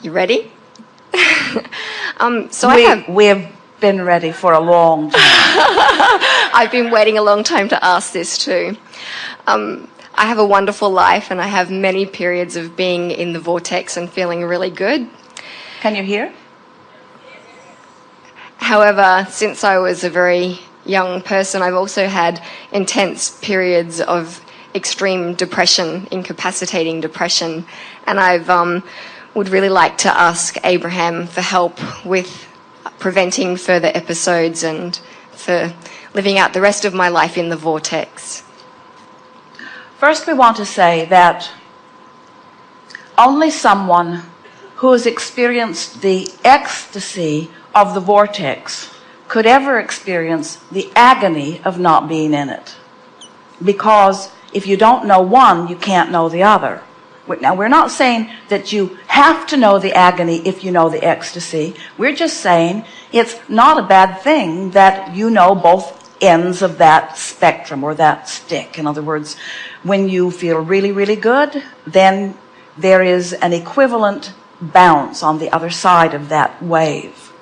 You ready? um, so we, I have, we have been ready for a long time. I've been waiting a long time to ask this too. Um, I have a wonderful life and I have many periods of being in the vortex and feeling really good. Can you hear? However, since I was a very young person, I've also had intense periods of extreme depression, incapacitating depression, and I've um, would really like to ask Abraham for help with preventing further episodes and for living out the rest of my life in the vortex. First, we want to say that only someone who has experienced the ecstasy of the vortex could ever experience the agony of not being in it. Because if you don't know one, you can't know the other. Now, we're not saying that you have to know the agony if you know the ecstasy. We're just saying it's not a bad thing that you know both ends of that spectrum or that stick. In other words, when you feel really, really good, then there is an equivalent bounce on the other side of that wave.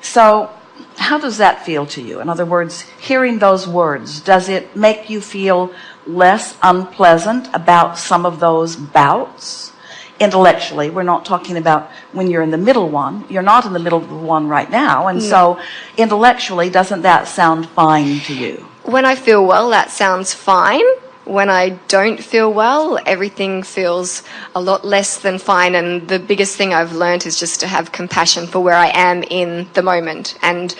So how does that feel to you? In other words, hearing those words, does it make you feel less unpleasant about some of those bouts? Intellectually, we're not talking about when you're in the middle one. You're not in the middle one right now. And no. so intellectually, doesn't that sound fine to you? When I feel well, that sounds fine when I don't feel well, everything feels a lot less than fine. And the biggest thing I've learned is just to have compassion for where I am in the moment and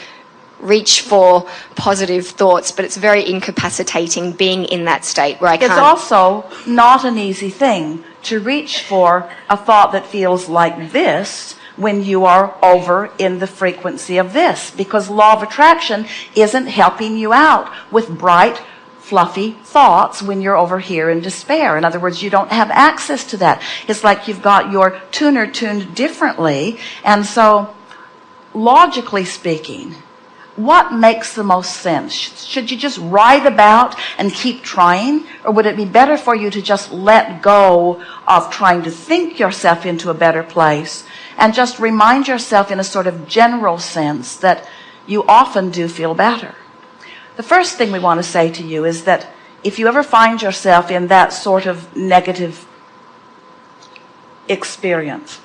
reach for positive thoughts, but it's very incapacitating being in that state where I can't. It's also not an easy thing to reach for a thought that feels like this when you are over in the frequency of this because law of attraction isn't helping you out with bright fluffy thoughts when you're over here in despair. In other words, you don't have access to that. It's like you've got your tuner tuned differently. And so, logically speaking, what makes the most sense? Should you just ride about and keep trying? Or would it be better for you to just let go of trying to think yourself into a better place and just remind yourself in a sort of general sense that you often do feel better? The first thing we want to say to you is that if you ever find yourself in that sort of negative experience,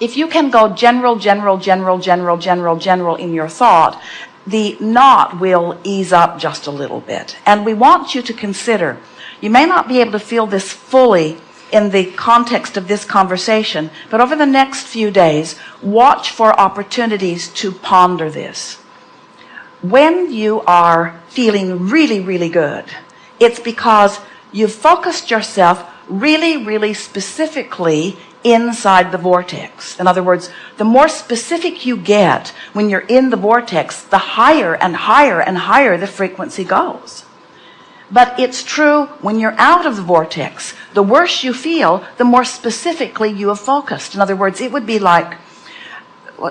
if you can go general, general, general, general, general, general in your thought, the knot will ease up just a little bit. And we want you to consider, you may not be able to feel this fully in the context of this conversation, but over the next few days, watch for opportunities to ponder this when you are feeling really, really good, it's because you've focused yourself really, really specifically inside the vortex. In other words, the more specific you get when you're in the vortex, the higher and higher and higher the frequency goes. But it's true when you're out of the vortex. The worse you feel, the more specifically you have focused. In other words, it would be like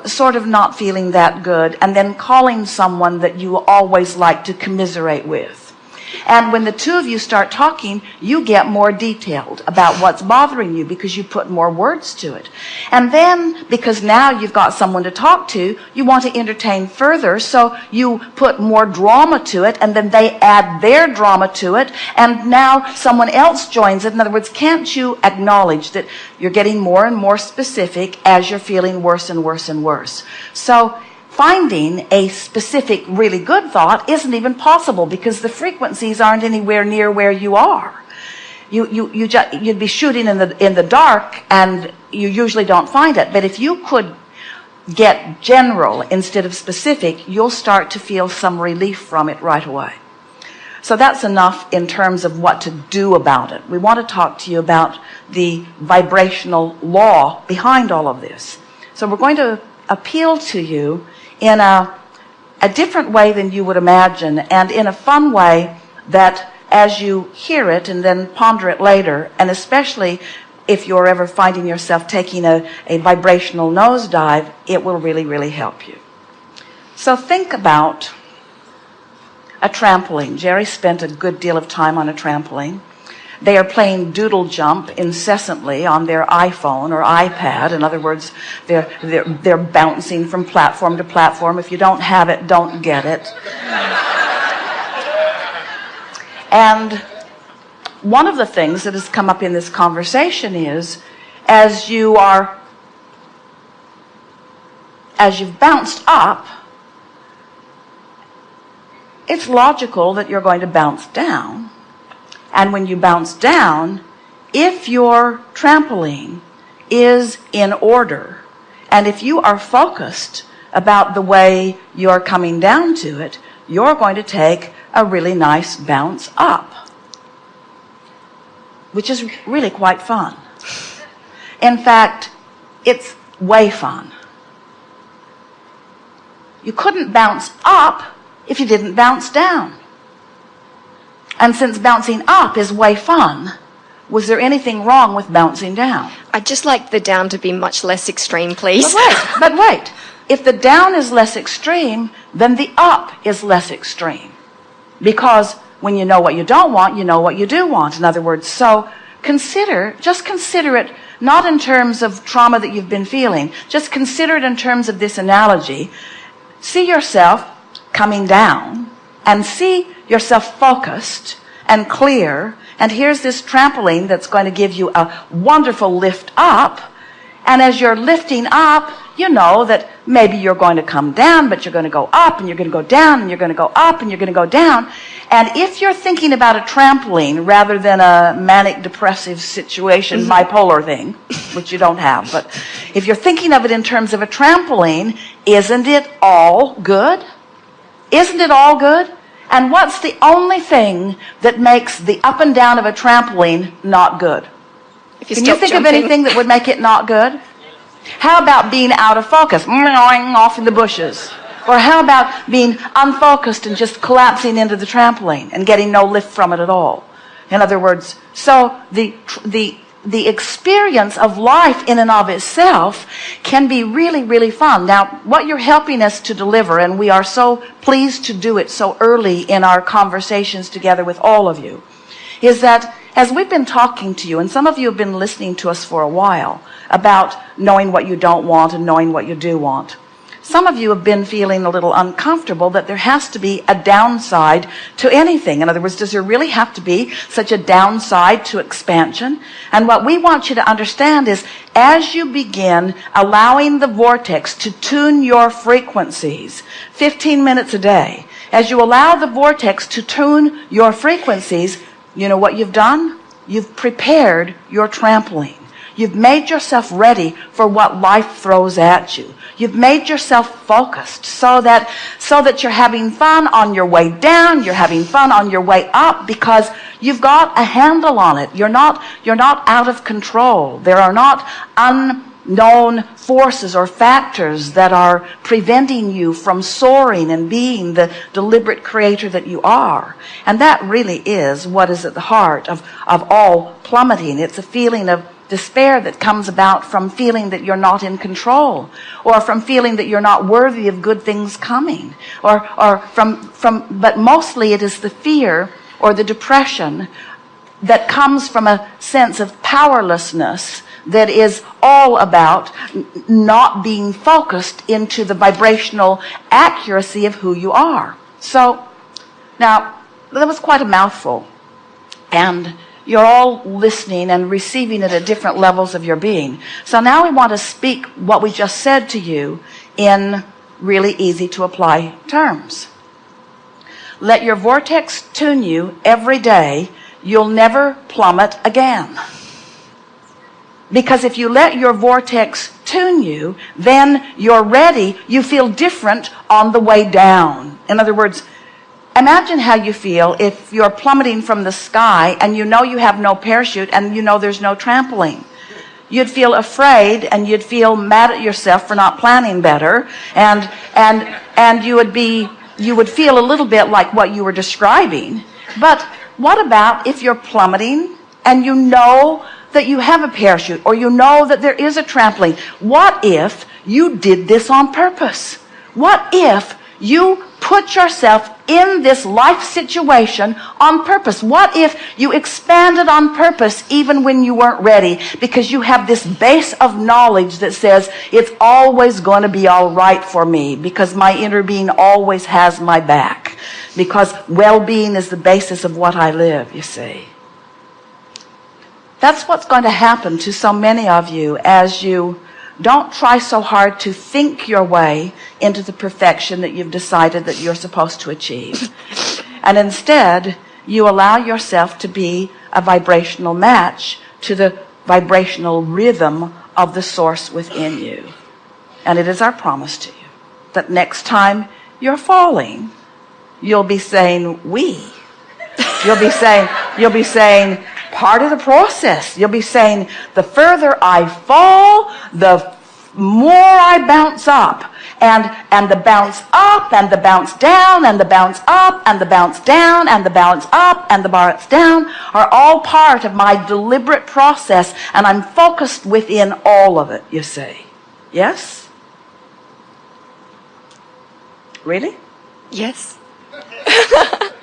sort of not feeling that good and then calling someone that you always like to commiserate with and when the two of you start talking, you get more detailed about what's bothering you because you put more words to it. And then because now you've got someone to talk to, you want to entertain further. So you put more drama to it and then they add their drama to it. And now someone else joins it. In other words, can't you acknowledge that you're getting more and more specific as you're feeling worse and worse and worse? So finding a specific really good thought isn't even possible because the frequencies aren't anywhere near where you are. You you you just you'd be shooting in the in the dark and you usually don't find it. But if you could get general instead of specific you'll start to feel some relief from it right away. So that's enough in terms of what to do about it. We want to talk to you about the vibrational law behind all of this. So we're going to appeal to you in a, a different way than you would imagine and in a fun way that as you hear it and then ponder it later and especially if you're ever finding yourself taking a, a vibrational nosedive it will really really help you. So think about a trampoline. Jerry spent a good deal of time on a trampoline they are playing doodle jump incessantly on their iPhone or iPad. In other words, they're, they're, they're bouncing from platform to platform. If you don't have it, don't get it. and one of the things that has come up in this conversation is as you are as you've bounced up it's logical that you're going to bounce down and when you bounce down if your trampoline is in order and if you are focused about the way you're coming down to it you're going to take a really nice bounce up which is really quite fun. In fact it's way fun. You couldn't bounce up if you didn't bounce down and since bouncing up is way fun was there anything wrong with bouncing down? I'd just like the down to be much less extreme please. But wait but wait. If the down is less extreme then the up is less extreme. Because when you know what you don't want you know what you do want. In other words so consider just consider it not in terms of trauma that you've been feeling. Just consider it in terms of this analogy. See yourself coming down and see yourself focused and clear. And here's this trampoline that's going to give you a wonderful lift up. And as you're lifting up you know that maybe you're going to come down but you're going to go up and you're going to go down and you're going to go up and you're going to go down. And if you're thinking about a trampoline rather than a manic depressive situation mm-hmm. bipolar thing which you don't have but if you're thinking of it in terms of a trampoline isn't it all good? Isn't it all good and what's the only thing that makes the up and down of a trampoline not good? You can you think jumping. of anything that would make it not good? How about being out of focus off in the bushes? Or how about being unfocused and just collapsing into the trampoline and getting no lift from it at all? In other words so the the the experience of life in and of itself can be really really fun. Now what you're helping us to deliver and we are so pleased to do it so early in our conversations together with all of you is that as we've been talking to you and some of you have been listening to us for a while about knowing what you don't want and knowing what you do want some of you have been feeling a little uncomfortable that there has to be a downside to anything. In other words, does there really have to be such a downside to expansion? And what we want you to understand is as you begin allowing the vortex to tune your frequencies 15 minutes a day, as you allow the vortex to tune your frequencies, you know what you've done? You've prepared your trampoline. You've made yourself ready for what life throws at you. You've made yourself focused so that, so that you're having fun on your way down. You're having fun on your way up because you've got a handle on it. You're not, you're not out of control. There are not unknown forces or factors that are preventing you from soaring and being the deliberate creator that you are. And that really is what is at the heart of, of all plummeting. It's a feeling of despair that comes about from feeling that you're not in control or from feeling that you're not worthy of good things coming or or from from but mostly it is the fear or the depression that comes from a sense of powerlessness that is all about not being focused into the vibrational accuracy of who you are. So now that was quite a mouthful and you're all listening and receiving it at different levels of your being. So now we want to speak what we just said to you in really easy to apply terms. Let your vortex tune you every day. You'll never plummet again. Because if you let your vortex tune you, then you're ready. You feel different on the way down. In other words, Imagine how you feel if you're plummeting from the sky and you know you have no parachute and you know there's no trampoline. You'd feel afraid and you'd feel mad at yourself for not planning better and and and you would be you would feel a little bit like what you were describing. But what about if you're plummeting and you know that you have a parachute or you know that there is a trampoline? What if you did this on purpose? What if you put yourself in this life situation on purpose? What if you expanded on purpose even when you weren't ready because you have this base of knowledge that says it's always going to be all right for me because my inner being always has my back because well-being is the basis of what I live, you see. That's what's going to happen to so many of you as you don't try so hard to think your way into the perfection that you've decided that you're supposed to achieve. And instead, you allow yourself to be a vibrational match to the vibrational rhythm of the source within you. And it is our promise to you that next time you're falling, you'll be saying, we. You'll be saying, you'll be saying, part of the process. You'll be saying, the further I fall, the more I bounce up. And, and the bounce up, and the bounce down, and the bounce up, and the bounce down, and the bounce up, and the bounce down are all part of my deliberate process. And I'm focused within all of it, you see. Yes? Really? Yes.